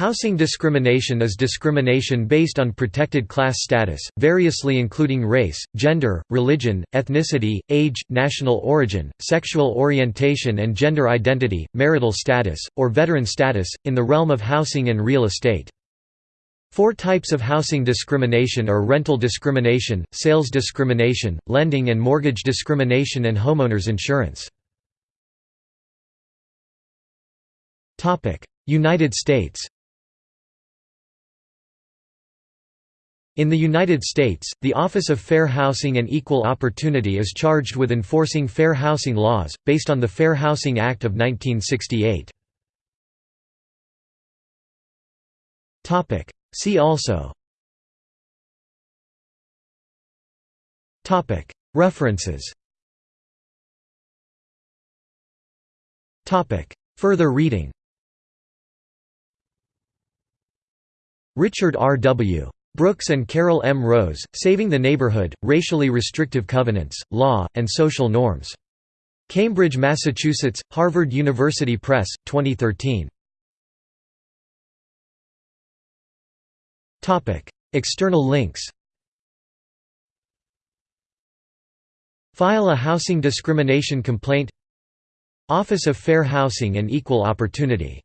Housing discrimination is discrimination based on protected class status, variously including race, gender, religion, ethnicity, age, national origin, sexual orientation and gender identity, marital status, or veteran status, in the realm of housing and real estate. Four types of housing discrimination are rental discrimination, sales discrimination, lending and mortgage discrimination and homeowners insurance. United States In the United States, the Office of Fair Housing and Equal Opportunity is charged with enforcing fair housing laws, based on the Fair Housing Act of 1968. See also References Further reading Richard R. W. Brooks and Carol M. Rose, Saving the Neighborhood, Racially Restrictive Covenants, Law, and Social Norms. Cambridge, Massachusetts, Harvard University Press, 2013. External links File a housing discrimination complaint Office of Fair Housing and Equal Opportunity